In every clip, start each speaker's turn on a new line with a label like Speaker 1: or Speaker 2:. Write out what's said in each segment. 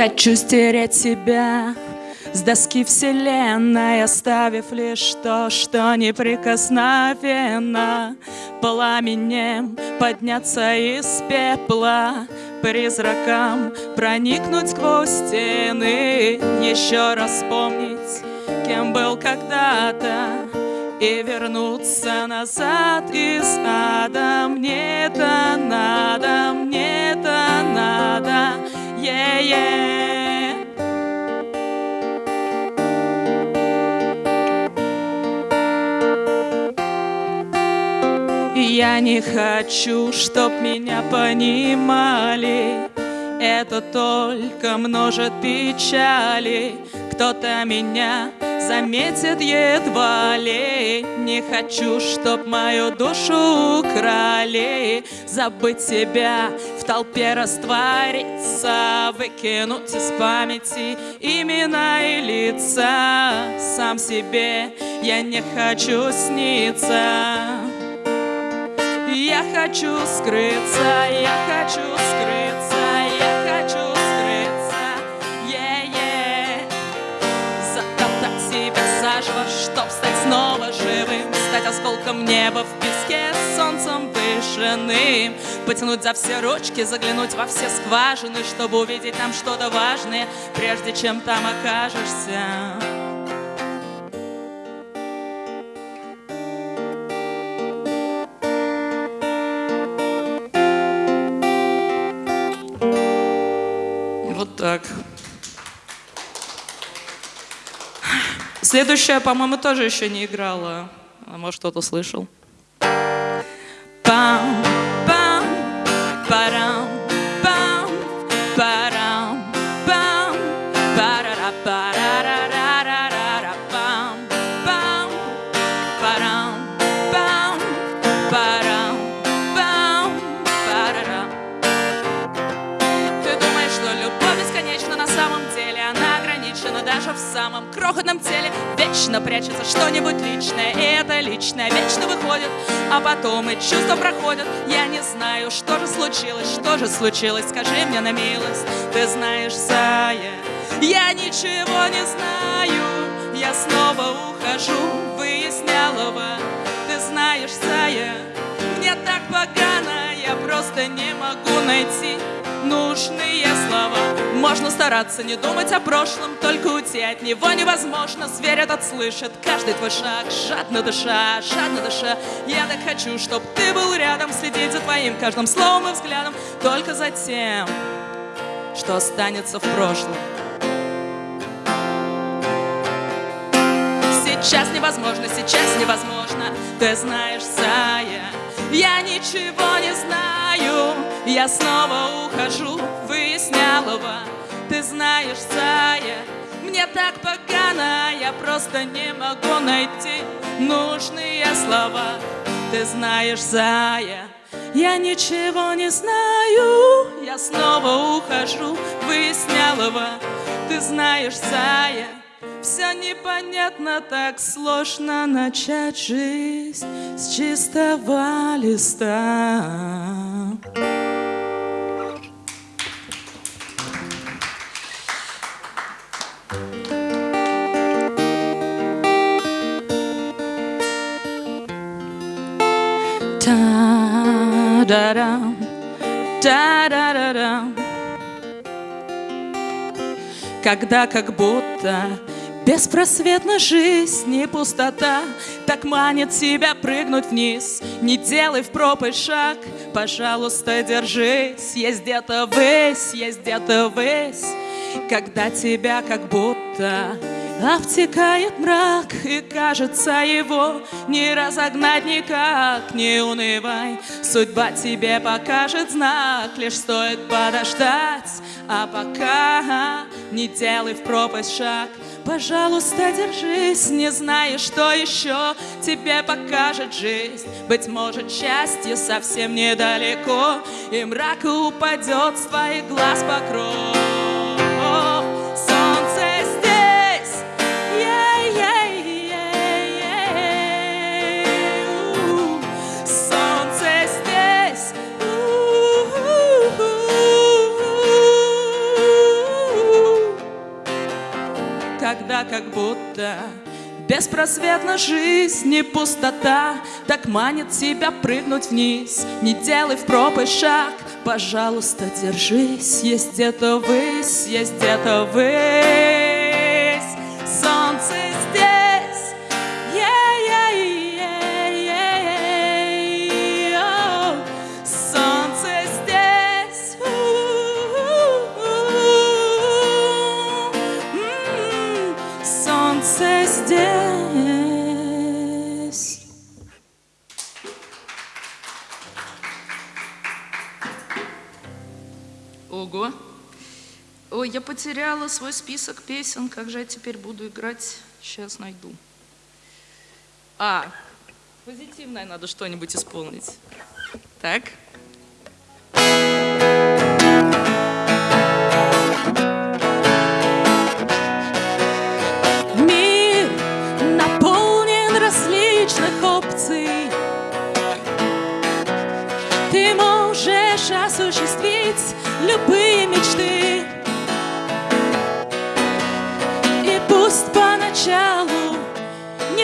Speaker 1: Хочу стереть себя с доски вселенной, оставив лишь то, что неприкосновенно. Пламенем подняться из пепла Призракам проникнуть сквозь стены. Еще раз вспомнить, кем был когда-то И вернуться назад из ада. Мне это надо, мне это надо, yeah-yeah Я не хочу, чтоб меня понимали. Это только множит печали. Кто-то меня заметит едва ли. Не хочу, чтоб мою душу украли. Забыть себя, в толпе раствориться Выкинуть из памяти имена и лица. Сам себе я не хочу сниться. Я хочу скрыться, я хочу Осколком неба в песке, солнцем дышанным Потянуть за все ручки, заглянуть во все скважины Чтобы увидеть там что-то важное, прежде чем там окажешься Так. Следующая, по-моему, тоже еще не играла. А может, кто-то слышал. Пам, пам, парам, пам, парам, пам, парара, парара, пам, пам, парам, пам, парам, пам, парара. Ты думаешь, что любовь бесконечна на самом деле Она ограничена даже в самом крохотном теле Вечно прячется что-нибудь личное это личное вечно выходит А потом и чувства проходят. Я не знаю, что же случилось Что же случилось, скажи мне на милость Ты знаешь, Зая Я ничего не знаю. Я снова ухожу Выяснялова Ты знаешь, Зая Мне так погано Я просто не могу найти нужные слова. Можно стараться не думать о прошлом Только уйти от него невозможно. Зверь этот слышит каждый твой шаг. Жадно дыша, жадно дыша Я так хочу, чтоб ты был рядом Следить за твоим каждым словом и взглядом. Только за тем, что останется в прошлом. Сейчас невозможно, сейчас невозможно. Ты знаешь, Зая Я ничего не знаю Я снова ухожу, выяснялова Ты знаешь, Зая Мне так погано Я просто не могу найти Нужные слова Ты знаешь, Зая я ничего не знаю, я снова ухожу, выяснялова. Ты знаешь, Зая, все непонятно, так сложно начать жизнь с чистого листа. Когда как будто Беспросветна жизнь и пустота Так манит тебя прыгнуть вниз. Не делай в пропасть шаг Пожалуйста, держись. Есть где-то высь, есть где-то высь Когда тебя как будто Обтекает мрак, и кажется его Не разогнать никак, не унывай Судьба тебе покажет знак Лишь стоит подождать А пока не делай в пропасть шаг Пожалуйста, держись, не зная, что еще тебе покажет жизнь. Быть может, счастье совсем недалеко, и мрак упадет с твоих глаз покров. Как будто Беспросветна жизнь и пустота. Так манит тебя прыгнуть вниз. Не делай в пропасть шаг. Пожалуйста, держись. Есть где-то высь, есть где-то высь Ой, я потеряла свой список песен, как же я теперь буду играть? Сейчас найду. А, позитивное надо что-нибудь исполнить. Так. Мир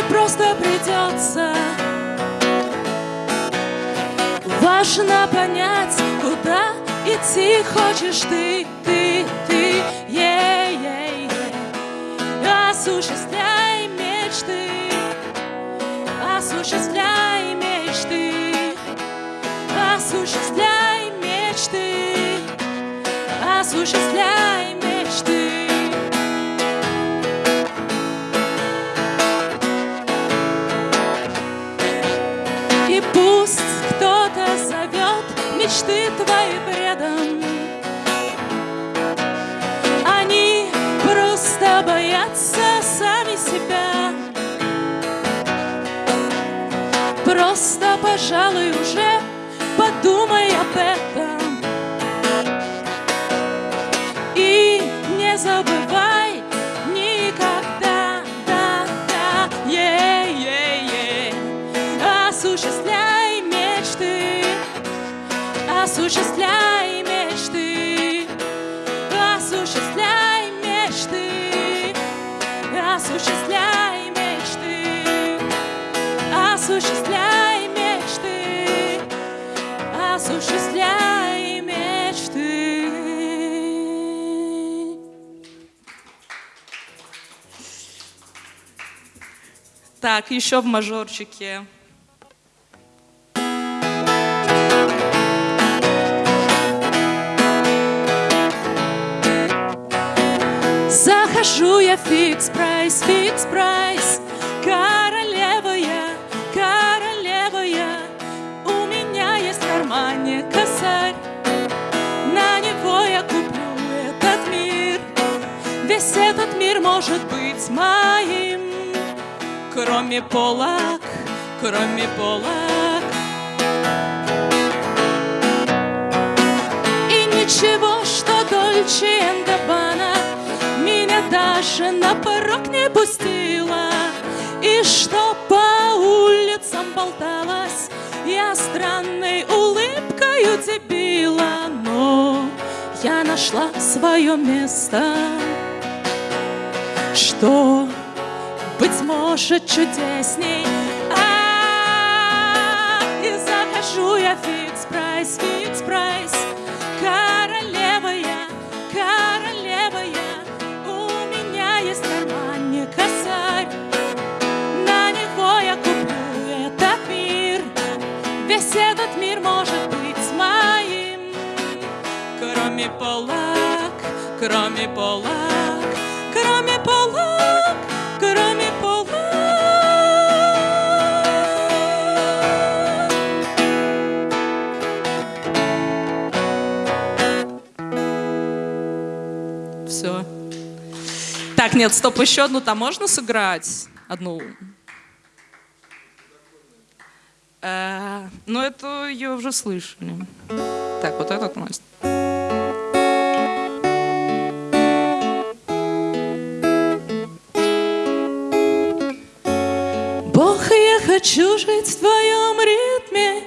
Speaker 1: просто придется Важно понять, куда идти хочешь ты, ты, ты, ей, ей, ей. Осуществляй мечты, осуществляй мечты, осуществляй мечты, осуществляй мечты твои бредом. Они просто боятся сами себя. Просто, пожалуй, уже подумай об этом. Осуществляй мечты, осуществляй мечты, осуществляй мечты, осуществляй мечты, осуществляй мечты. Так, еще в мажорчике. Захожу я Fix Price, Fix Price, королева я, королева я. У меня есть в кармане косарь, на него я куплю этот мир. Весь этот мир может быть моим, кроме полок, кроме полок. И ничего, что Дольче Габбана даже на порог не пустила. И что по улицам болталась Я странной улыбкой удивила. Но я нашла свое место. Что, быть может, чудесней? А, И захожу я фикс прайс, Кроме полок, кроме полок, кроме полок, кроме полок Все. Так, нет, стоп, еще одну там можно сыграть? Одну. Э, ну, это ее уже слышали. Так, вот этот Настя. Хочу жить в твоем ритме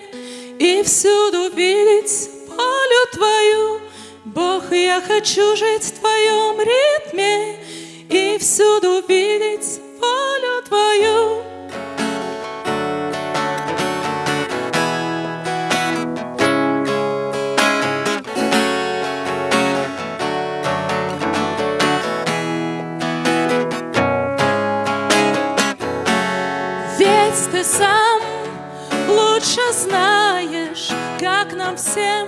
Speaker 1: И всюду видеть волю твою. Бог, я хочу жить в твоем ритме и всюду видеть волю Твою. Лучше знаешь, как нам всем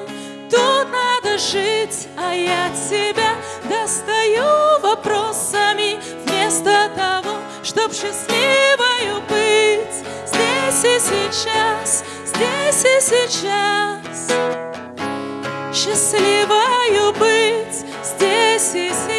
Speaker 1: тут надо жить, а я тебя достаю вопросами вместо того, чтоб счастливою быть. Здесь и сейчас, здесь и сейчас. Счастливою быть здесь и сейчас,